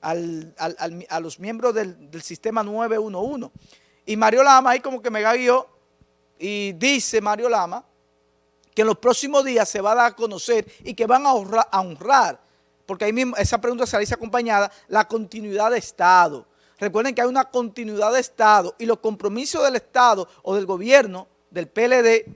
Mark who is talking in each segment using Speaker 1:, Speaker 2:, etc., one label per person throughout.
Speaker 1: al, a los miembros del, sistema 911. Y Mario Lama ahí como que me guió y dice Mario Lama que en los próximos días se va a dar a conocer y que van a honrar, a porque ahí mismo esa pregunta se dice acompañada, la continuidad de Estado. Recuerden que hay una continuidad de Estado y los compromisos del Estado o del gobierno, del PLD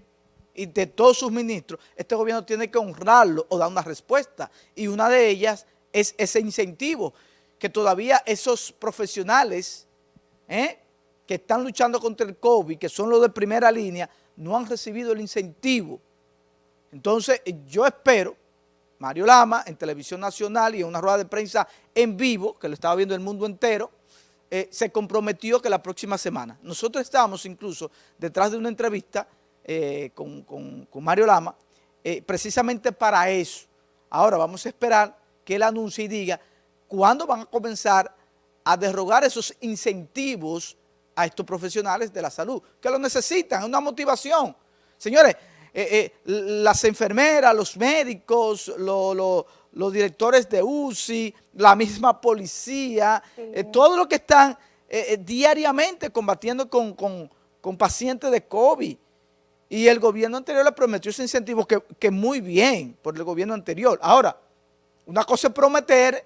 Speaker 1: y de todos sus ministros, este gobierno tiene que honrarlo o dar una respuesta. Y una de ellas es ese incentivo que todavía esos profesionales ¿eh? que están luchando contra el COVID, que son los de primera línea, no han recibido el incentivo. Entonces, yo espero, Mario Lama, en Televisión Nacional y en una rueda de prensa en vivo, que lo estaba viendo el mundo entero, eh, se comprometió que la próxima semana. Nosotros estábamos incluso detrás de una entrevista eh, con, Mario Lama, precisamente para eso. Ahora vamos a esperar que él anuncie y diga cuándo van a comenzar a derrogar esos incentivos a estos profesionales de la salud, que lo necesitan, es una motivación. Señores, eh, eh, las enfermeras, los médicos, los directores de UCI, la misma policía, eh, todo lo que están diariamente combatiendo con, pacientes de COVID. Y el gobierno anterior le prometió ese incentivo que, que muy bien por el gobierno anterior. Ahora, una cosa es prometer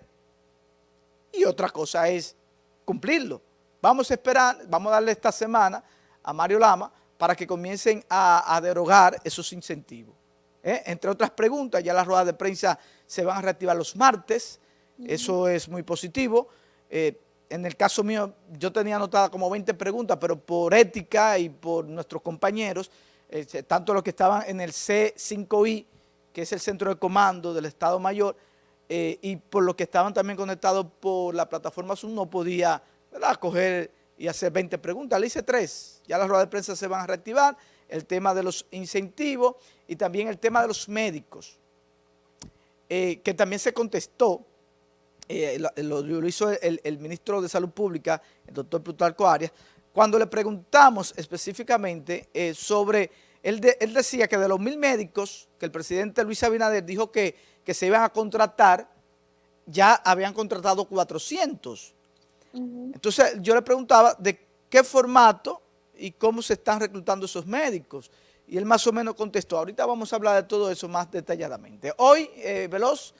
Speaker 1: y otra cosa es cumplirlo. Vamos a esperar, vamos a darle esta semana a Mario Lama para que comiencen a, derogar esos incentivos. ¿eh? Entre otras preguntas, ya las ruedas de prensa se van a reactivar los martes, eso es muy positivo. Eh, en el caso mío, yo tenía anotada como 20 preguntas, pero por ética y por nuestros compañeros, eh, tanto los que estaban en el C5I, que es el centro de comando del Estado Mayor, y por los que estaban también conectados por la plataforma Zoom, no podía coger y hacer 20 preguntas. Le hice tres. Ya las ruedas de prensa se van a reactivar. El tema de los incentivos y también el tema de los médicos, eh, que también se contestó, eh, lo, hizo el, ministro de Salud Pública, el doctor Plutarco Arias, cuando le preguntamos específicamente eh, sobre, él, él, decía que de los mil médicos que el presidente Luis Abinader dijo que, que se iban a contratar, ya habían contratado 400. Entonces yo le preguntaba de qué formato y cómo se están reclutando esos médicos. Y él más o menos contestó. Ahorita vamos a hablar de todo eso más detalladamente. Hoy, eh, Veloz,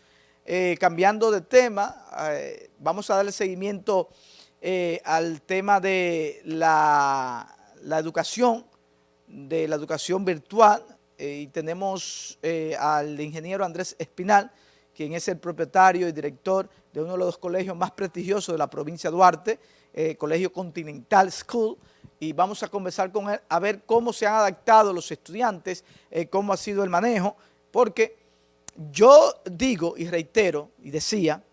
Speaker 1: eh, cambiando de tema, eh, vamos a darle seguimiento al tema de la, la, educación, de la educación virtual. Y tenemos al ingeniero Andrés Espinal, quien es el propietario y director de uno de los colegios más prestigiosos de la provincia de Duarte, eh, Colegio Continental School, y vamos a conversar con él a ver cómo se han adaptado los estudiantes, eh, cómo ha sido el manejo, porque yo digo y reitero y decía,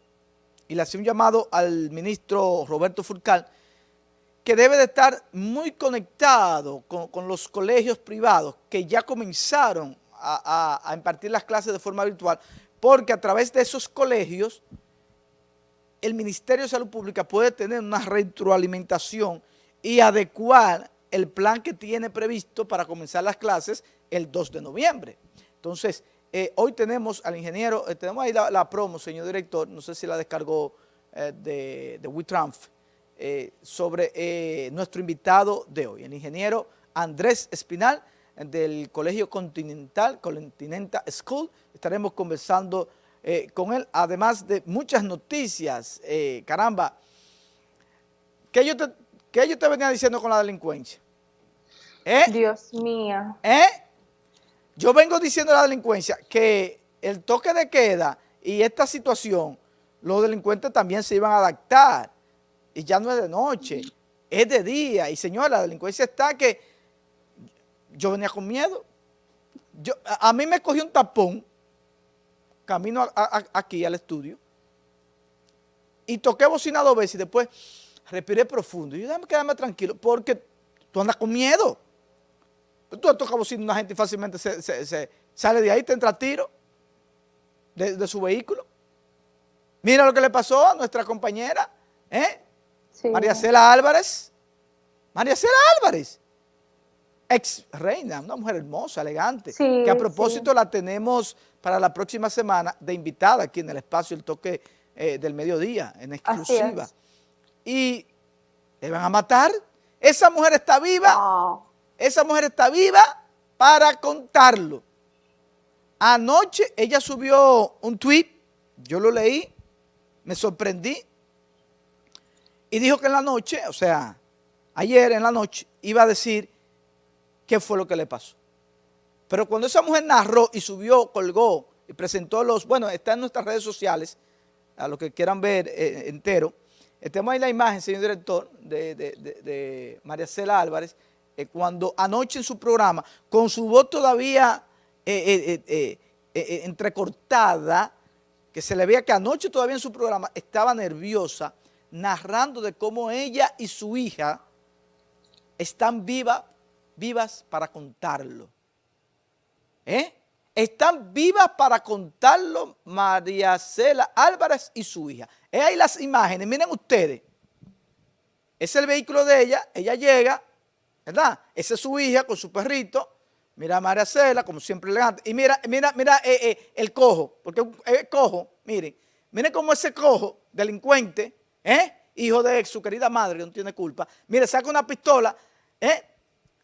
Speaker 1: y le hacía un llamado al ministro Roberto Furcal, que debe de estar muy conectado con, los colegios privados que ya comenzaron a impartir las clases de forma virtual, porque a través de esos colegios el Ministerio de Salud Pública puede tener una retroalimentación y adecuar el plan que tiene previsto para comenzar las clases el 2 de noviembre. Entonces, eh, hoy tenemos al ingeniero, eh, tenemos ahí la, promo, señor director, no sé si la descargó eh, de, de sobre nuestro invitado de hoy, el ingeniero Andrés Espinal, del Colegio Continental, Continental School. Estaremos conversando eh, con él, además de muchas noticias. Eh, caramba, ¿qué yo, te, ¿qué yo te venía diciendo con la delincuencia?
Speaker 2: ¿Eh? Dios mío.
Speaker 1: ¿Eh? Yo vengo diciendo a la delincuencia que el toque de queda y esta situación, los delincuentes también se iban a adaptar. Y ya no es de noche, es de día. Y señora, la delincuencia está que yo venía con miedo. Yo, a, a mí me cogió un tapón camino aquí al estudio, y toqué bocina dos veces y después respiré profundo. Y yo, déjame quedarme tranquilo, porque tú andas con miedo. Tú tocas bocina a una gente y fácilmente se, sale de ahí, te entra tiro de, su vehículo. Mira lo que le pasó a nuestra compañera, ¿eh? María Cela Álvarez. María Cela Álvarez ex reina, una mujer hermosa, elegante, que a propósito la tenemos para la próxima semana de invitada aquí en el espacio El Toque eh, del mediodía, en exclusiva. Y le van a matar. Esa mujer está viva. Esa mujer está viva para contarlo. Anoche ella subió un tweet, yo lo leí, me sorprendí, y dijo que en la noche, o sea, ayer en la noche, iba a decir qué fue lo que le pasó. Pero cuando esa mujer narró y subió, colgó y presentó los, bueno, está en nuestras redes sociales, a los que quieran ver eh, entero, tenemos ahí la imagen, señor director, de, María Cela Álvarez, eh, cuando anoche en su programa, con su voz todavía eh, entrecortada, que se le veía que anoche todavía en su programa estaba nerviosa, narrando de cómo ella y su hija están vivas, vivas para contarlo. ¿Eh? Están vivas para contarlo María Cela Álvarez y su hija. Es ahí las imágenes, miren ustedes. Es el vehículo de ella, ella llega, ¿verdad? Esa es su hija con su perrito. Mira a María Cela, como siempre elegante. Y mira, mira, mira eh, eh, el cojo, porque es cojo, miren. Miren cómo ese cojo, delincuente, ¿eh? hijo de su querida madre, que no tiene culpa, mire, saca una pistola, ¿eh?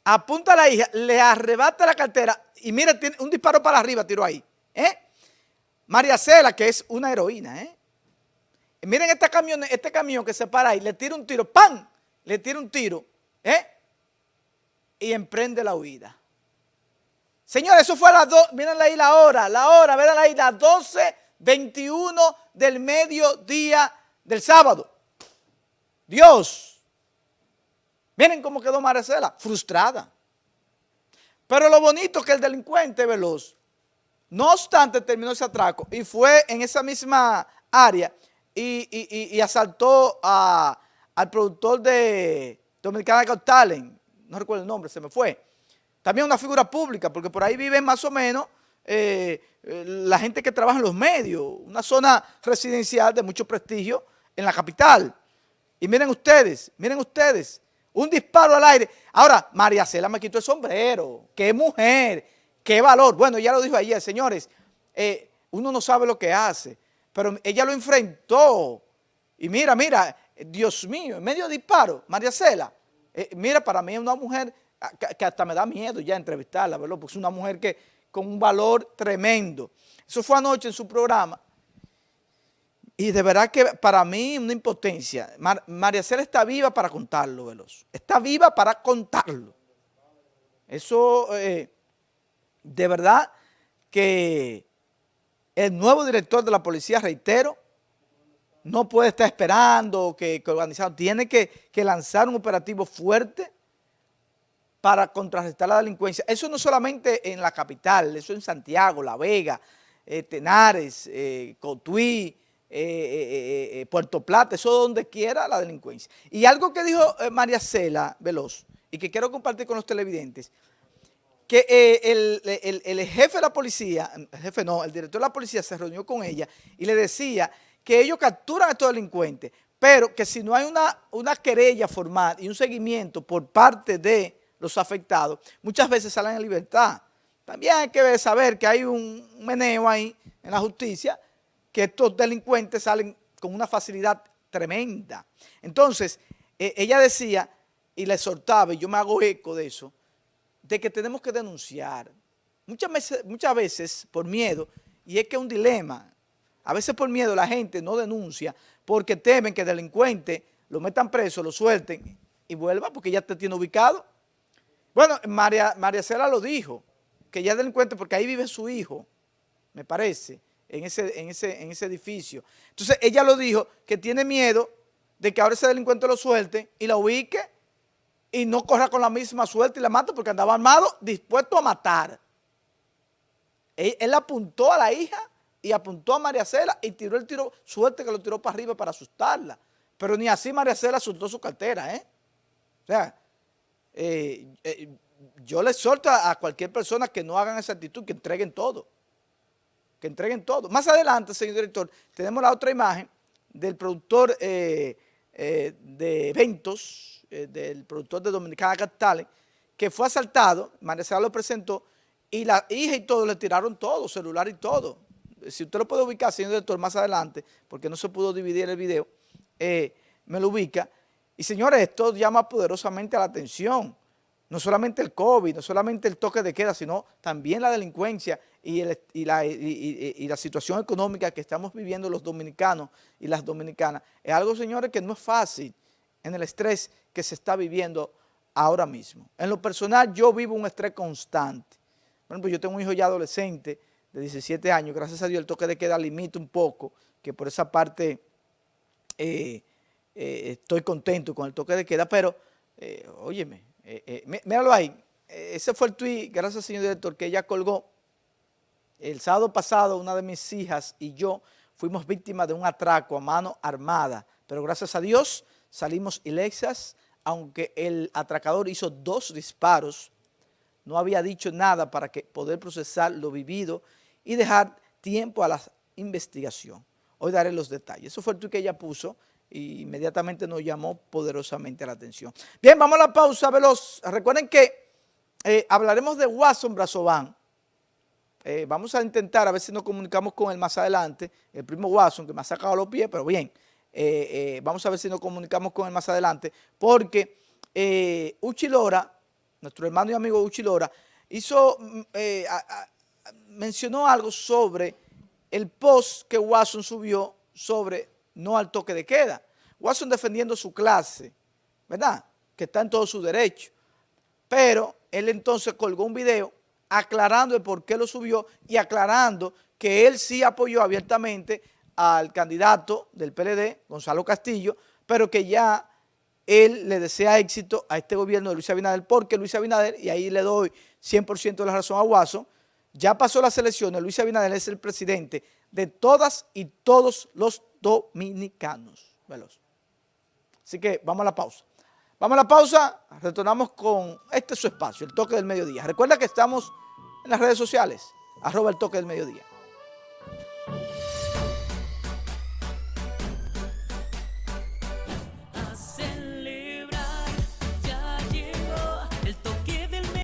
Speaker 1: apunta a la hija, le arrebata la cartera y mire, tiene un disparo para arriba, tiró ahí. ¿eh? María Cela, que es una heroína, ¿eh? miren este camión, este camión que se para ahí, le tira un tiro, ¡pam! Le tira un tiro, ¿eh? Y emprende la huida. Señores, eso fue a las dos, miren ahí la hora, la hora, miren ahí, las 12.21 del mediodía del sábado. Dios. Miren cómo quedó Marcela, frustrada. Pero lo bonito es que el delincuente veloz, no obstante terminó ese atraco y fue en esa misma área y, asaltó al productor de Dominicana Got Talent, no recuerdo el nombre, se me fue. También una figura pública, porque por ahí viven más o menos eh, eh, la gente que trabaja en los medios, una zona residencial de mucho prestigio en la capital. Y miren ustedes, miren ustedes, un disparo al aire. Ahora, María Cela me quitó el sombrero, qué mujer, qué valor. Bueno, ya lo dijo ayer, señores, eh, uno no sabe lo que hace, pero ella lo enfrentó. Y mira, mira, Dios mío, en medio de disparo, María Cela, mira, para mí es una mujer que, hasta me da miedo ya entrevistarla, ¿verdad? Porque es una mujer que con un valor tremendo. Eso fue anoche en su programa. Y de verdad que para mí una impotencia. María Cela está viva para contarlo, Veloz. Está viva para contarlo. Eso, eh, de verdad que el nuevo director de la policía, reitero, no puede estar esperando que, que organizado, tiene que, que lanzar un operativo fuerte para contrarrestar la delincuencia. Eso no solamente en la capital, eso en Santiago, La Vega, eh, Tenares, eh, Cotuí, eh, Puerto Plata, eso donde quiera la delincuencia. Y algo que dijo María Cela Veloz, y que quiero compartir con los televidentes, que el, jefe de la policía, el jefe no, el director de la policía se reunió con ella y le decía que ellos capturan a estos delincuentes, pero que si no hay una, una querella formal y un seguimiento por parte de los afectados, muchas veces salen en libertad. También hay que saber que hay un meneo ahí en la justicia, que estos delincuentes salen con una facilidad tremenda. Entonces, e, ella decía, y le exhortaba, y yo me hago eco de eso, de que tenemos que denunciar. Muchas veces, muchas veces por miedo, y es que es un dilema, a veces por miedo la gente no denuncia porque temen que el delincuente lo metan preso, lo suelten y vuelva porque ya te tiene ubicado. Bueno, María, María Cela lo dijo, que ya delincuente porque ahí vive su hijo, me parece, en ese, en, ese, en ese edificio. Entonces ella lo dijo, que tiene miedo de que ahora ese delincuente lo suelte y la ubique y no corra con la misma suerte y la mate porque andaba armado, dispuesto a matar. Él, apuntó a la hija y apuntó a María Cela y tiró el tiro, suerte que lo tiró para arriba para asustarla. Pero ni así María Cela asustó su cartera, ¿eh? O sea, eh, eh, yo le exhorto a, cualquier persona que no hagan esa actitud, que entreguen todo. Que entreguen todo. Más adelante, señor director, tenemos la otra imagen del productor eh, de eventos, del productor de Dominicana Got que fue asaltado, María lo presentó, y la hija y todo le tiraron todo, celular y todo. si usted lo puede ubicar, señor director, más adelante, porque no se pudo dividir el video, eh, me lo ubica. Y señores, esto llama poderosamente la atención. No solamente el COVID, no solamente el toque de queda, sino también la delincuencia y, la, y la situación económica que estamos viviendo los dominicanos y las dominicanas. Es algo, señores, que no es fácil en el estrés que se está viviendo ahora mismo. En lo personal, yo vivo un estrés constante. Bueno, pues yo tengo un hijo ya adolescente de 17 años, gracias a Dios el toque de queda limita un poco, que por esa parte eh, eh, estoy contento con el toque de queda, pero, eh, óyeme, míralo ahí, ese fue el tweet, gracias señor director, que ella colgó. El sábado pasado una de mis hijas y yo fuimos víctimas de un atraco a mano armada, pero gracias a Dios salimos ilexas, aunque el atracador hizo dos disparos no había dicho nada para que poder procesar lo vivido y dejar tiempo a la investigación. Hoy daré los detalles. Eso fue el tuit que ella puso inmediatamente nos llamó poderosamente la atención. Bien, vamos a la pausa veloz. Recuerden que eh, hablaremos de Watson Brazovan. Eh, vamos a intentar a ver si nos comunicamos con él más adelante, el primo Watson que me ha sacado los pies, pero bien, eh, vamos a ver si nos comunicamos con él más adelante, porque Uchilora nuestro hermano y amigo Uchilora, hizo, mm, mencionó algo sobre el post que Watson subió sobre no al toque de queda. Watson defendiendo su clase, ¿verdad? Que está en todo su derecho. Pero él entonces colgó un video aclarando el por qué lo subió y aclarando que él sí apoyó abiertamente al candidato del PLD, Gonzalo Castillo, pero que ya él le desea éxito a este gobierno de Luis Abinader, porque Luis Abinader, y ahí le doy 100% de la razón a Guaso, ya pasó las elecciones, Luis Abinader es el presidente de todas y todos los dominicanos. Veloz. Así que vamos a la pausa. Vamos a la pausa, retornamos con este su espacio, el toque del mediodía. Recuerda que estamos en las redes sociales, arroba el toque del mediodía.